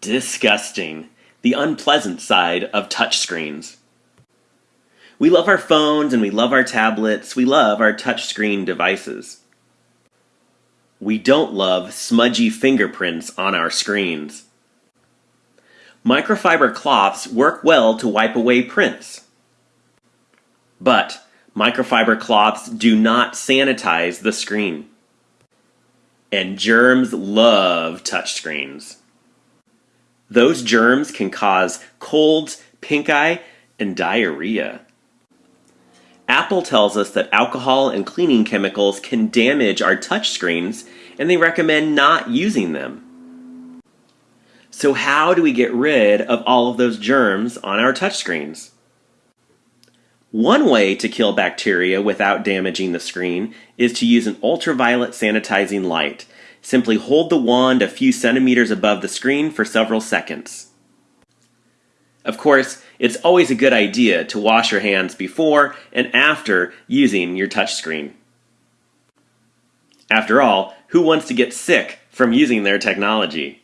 Disgusting. The unpleasant side of touchscreens. We love our phones and we love our tablets. We love our touchscreen devices. We don't love smudgy fingerprints on our screens. Microfiber cloths work well to wipe away prints. But microfiber cloths do not sanitize the screen. And germs love touchscreens. Those germs can cause colds, pink eye, and diarrhea. Apple tells us that alcohol and cleaning chemicals can damage our touchscreens, and they recommend not using them. So, how do we get rid of all of those germs on our touchscreens? One way to kill bacteria without damaging the screen is to use an ultraviolet sanitizing light. Simply hold the wand a few centimeters above the screen for several seconds. Of course, it's always a good idea to wash your hands before and after using your touchscreen. After all, who wants to get sick from using their technology?